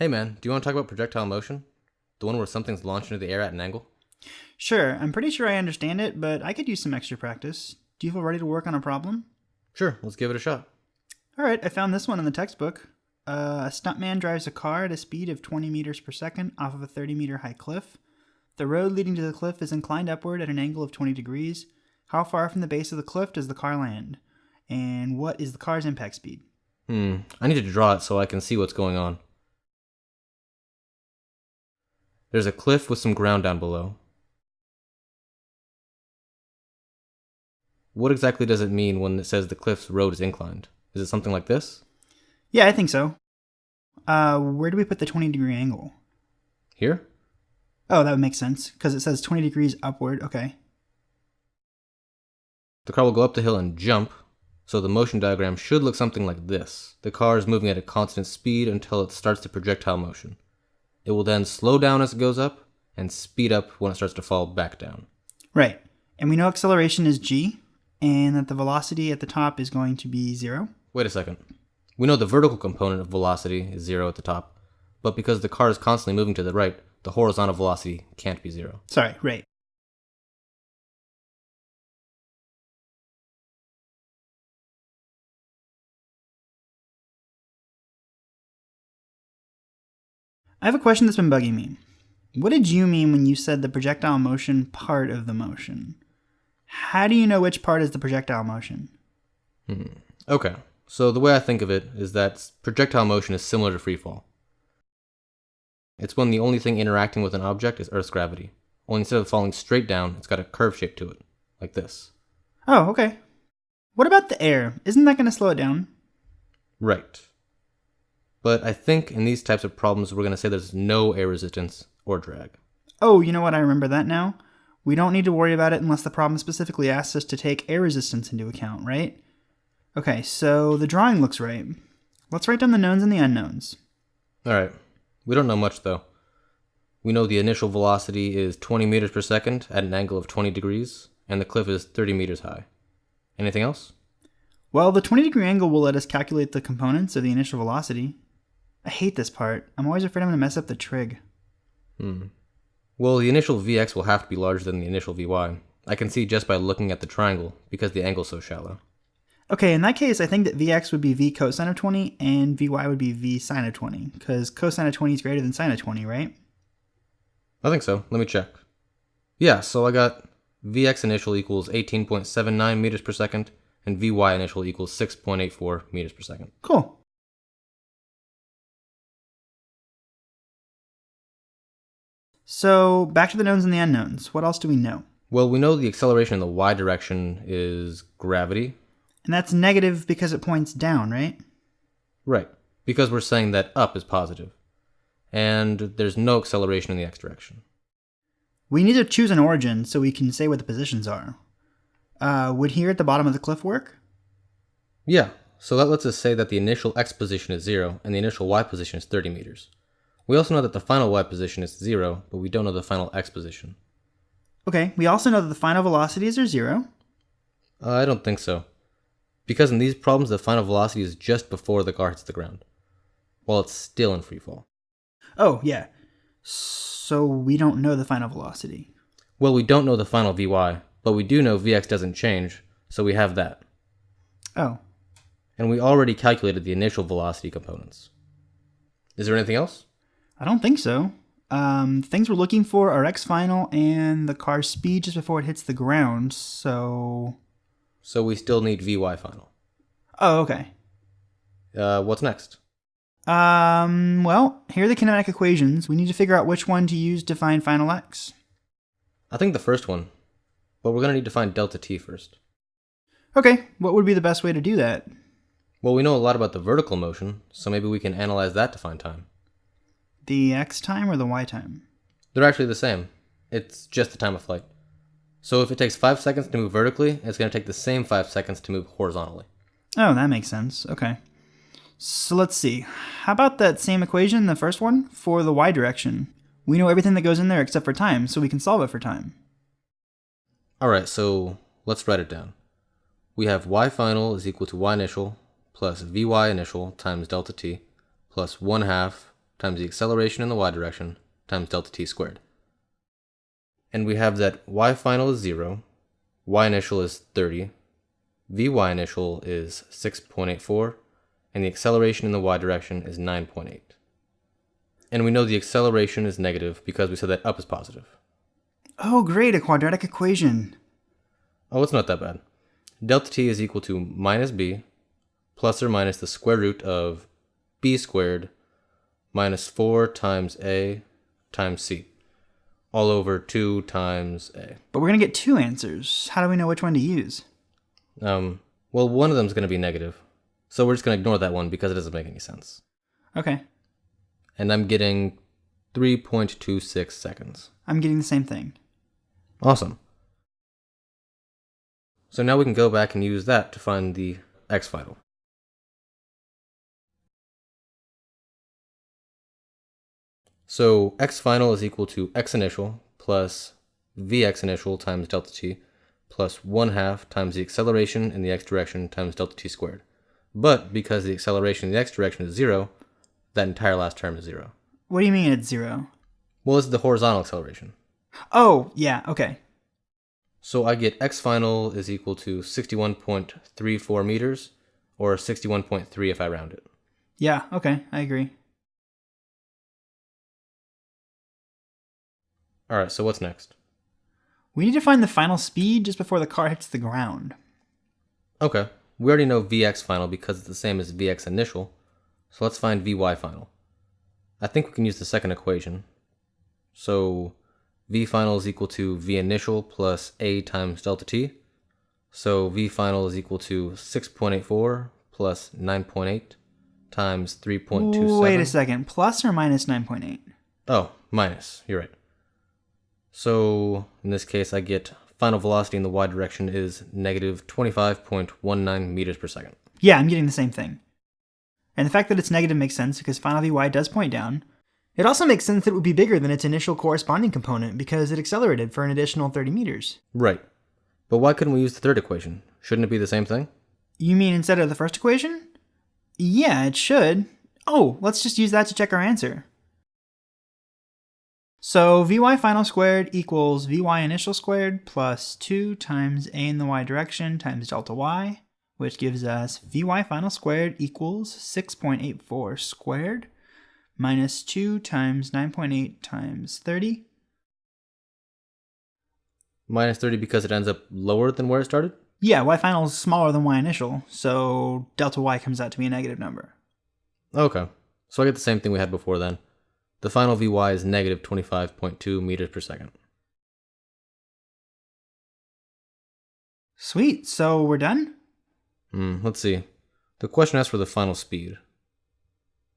Hey man, do you want to talk about projectile motion? The one where something's launched into the air at an angle? Sure, I'm pretty sure I understand it, but I could use some extra practice. Do you feel ready to work on a problem? Sure, let's give it a shot. Alright, I found this one in the textbook. Uh, a stuntman drives a car at a speed of 20 meters per second off of a 30 meter high cliff. The road leading to the cliff is inclined upward at an angle of 20 degrees. How far from the base of the cliff does the car land? And what is the car's impact speed? Hmm, I need to draw it so I can see what's going on. There's a cliff with some ground down below. What exactly does it mean when it says the cliff's road is inclined? Is it something like this? Yeah, I think so. Uh, where do we put the 20 degree angle? Here? Oh, that would make sense, because it says 20 degrees upward. Okay. The car will go up the hill and jump, so the motion diagram should look something like this. The car is moving at a constant speed until it starts the projectile motion. It will then slow down as it goes up and speed up when it starts to fall back down. Right. And we know acceleration is g, and that the velocity at the top is going to be zero. Wait a second. We know the vertical component of velocity is zero at the top, but because the car is constantly moving to the right, the horizontal velocity can't be zero. Sorry, right. I have a question that's been bugging me. What did you mean when you said the projectile motion part of the motion? How do you know which part is the projectile motion? Hmm. Okay, so the way I think of it is that projectile motion is similar to freefall. It's when the only thing interacting with an object is Earth's gravity. Only instead of falling straight down, it's got a curve shape to it, like this. Oh, okay. What about the air? Isn't that going to slow it down? Right. But I think in these types of problems, we're going to say there's no air resistance or drag. Oh, you know what? I remember that now. We don't need to worry about it unless the problem specifically asks us to take air resistance into account, right? Okay, so the drawing looks right. Let's write down the knowns and the unknowns. Alright, we don't know much though. We know the initial velocity is 20 meters per second at an angle of 20 degrees, and the cliff is 30 meters high. Anything else? Well, the 20 degree angle will let us calculate the components of the initial velocity. I hate this part. I'm always afraid I'm going to mess up the trig. Hmm. Well, the initial Vx will have to be larger than the initial Vy. I can see just by looking at the triangle, because the angle's so shallow. Okay, in that case, I think that Vx would be V cosine of 20 and Vy would be V sine of 20, because cosine of 20 is greater than sine of 20, right? I think so. Let me check. Yeah, so I got Vx initial equals 18.79 meters per second, and Vy initial equals 6.84 meters per second. Cool. So, back to the knowns and the unknowns. What else do we know? Well, we know the acceleration in the y direction is gravity. And that's negative because it points down, right? Right, because we're saying that up is positive. And there's no acceleration in the x direction. We need to choose an origin so we can say what the positions are. Uh, would here at the bottom of the cliff work? Yeah, so that lets us say that the initial x position is 0 and the initial y position is 30 meters. We also know that the final y position is 0, but we don't know the final x position. Okay, we also know that the final velocities are 0. Uh, I don't think so. Because in these problems, the final velocity is just before the car hits the ground, while it's still in free fall. Oh, yeah. So we don't know the final velocity. Well, we don't know the final Vy, but we do know Vx doesn't change, so we have that. Oh. And we already calculated the initial velocity components. Is there anything else? I don't think so. Um, things we're looking for are x final and the car's speed just before it hits the ground, so... So we still need Vy final. Oh, okay. Uh, what's next? Um, well, here are the kinematic equations. We need to figure out which one to use to find final x. I think the first one, but we're going to need to find delta t first. Okay, what would be the best way to do that? Well, we know a lot about the vertical motion, so maybe we can analyze that to find time. The x time or the y time? They're actually the same. It's just the time of flight. So if it takes 5 seconds to move vertically, it's going to take the same 5 seconds to move horizontally. Oh, that makes sense. Okay. So let's see. How about that same equation, the first one, for the y direction? We know everything that goes in there except for time, so we can solve it for time. Alright, so let's write it down. We have y final is equal to y initial plus vy initial times delta t plus 1 half times the acceleration in the y direction times delta t squared. And we have that y final is 0, y initial is 30, vy initial is 6.84, and the acceleration in the y direction is 9.8. And we know the acceleration is negative because we said that up is positive. Oh, great, a quadratic equation. Oh, it's not that bad. Delta t is equal to minus b plus or minus the square root of b squared minus 4 times a times c all over 2 times a. But we're going to get two answers. How do we know which one to use? Um, well, one of them is going to be negative. So we're just going to ignore that one because it doesn't make any sense. Okay, And I'm getting 3.26 seconds. I'm getting the same thing. Awesome. So now we can go back and use that to find the x final. So x final is equal to x initial plus vx initial times delta t plus 1 half times the acceleration in the x direction times delta t squared. But because the acceleration in the x direction is 0, that entire last term is 0. What do you mean it's zero? Well, this is the horizontal acceleration. Oh, yeah, okay. So I get x final is equal to 61.34 meters, or 61.3 if I round it. Yeah, okay, I agree. Alright, so what's next? We need to find the final speed just before the car hits the ground. Okay, we already know Vx final because it's the same as Vx initial, so let's find Vy final. I think we can use the second equation. So V final is equal to V initial plus A times delta t. So V final is equal to 6.84 plus 9.8 times 3.27. Wait a second, plus or minus 9.8? Oh, minus. You're right. So in this case, I get final velocity in the y direction is negative 25.19 meters per second. Yeah, I'm getting the same thing. And the fact that it's negative makes sense because final Vy does point down. It also makes sense that it would be bigger than its initial corresponding component because it accelerated for an additional 30 meters. Right. But why couldn't we use the third equation? Shouldn't it be the same thing? You mean instead of the first equation? Yeah, it should. Oh, let's just use that to check our answer. So Vy final squared equals Vy initial squared plus 2 times a in the y direction times delta y, which gives us Vy final squared equals 6.84 squared minus 2 times 9.8 times 30. Minus 30 because it ends up lower than where it started? Yeah, y final is smaller than y initial, so delta y comes out to be a negative number. Okay. So I get the same thing we had before then. The final Vy is negative 25.2 meters per second. Sweet, so we're done? Hmm, let's see. The question asks for the final speed.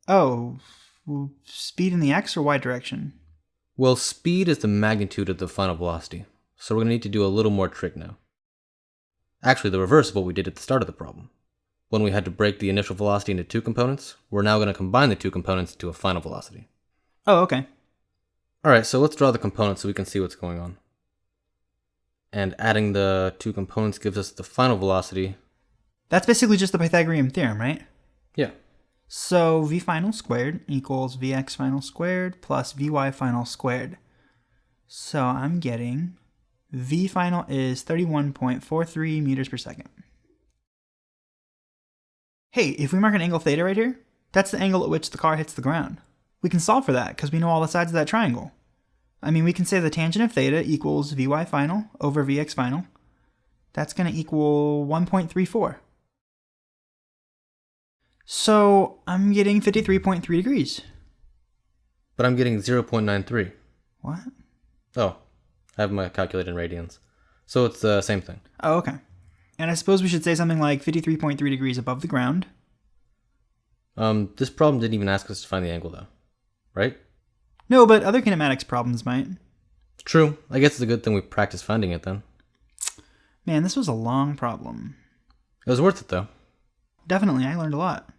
Oh, speed in the x or y direction? Well, speed is the magnitude of the final velocity, so we're going to need to do a little more trig now. Actually, the reverse of what we did at the start of the problem. When we had to break the initial velocity into two components, we're now going to combine the two components into a final velocity. Oh, okay. Alright, so let's draw the components so we can see what's going on. And adding the two components gives us the final velocity. That's basically just the Pythagorean theorem, right? Yeah. So v final squared equals vx final squared plus vy final squared. So I'm getting v final is 31.43 meters per second. Hey, if we mark an angle theta right here, that's the angle at which the car hits the ground. We can solve for that because we know all the sides of that triangle. I mean, we can say the tangent of theta equals vy final over vx final. That's going to equal 1.34. So I'm getting 53.3 degrees. But I'm getting 0.93. What? Oh, I have my calculator in radians. So it's the same thing. Oh, okay. And I suppose we should say something like 53.3 degrees above the ground. Um, this problem didn't even ask us to find the angle though. Right? No, but other kinematics problems might. True. I guess it's a good thing we practiced finding it then. Man, this was a long problem. It was worth it though. Definitely, I learned a lot.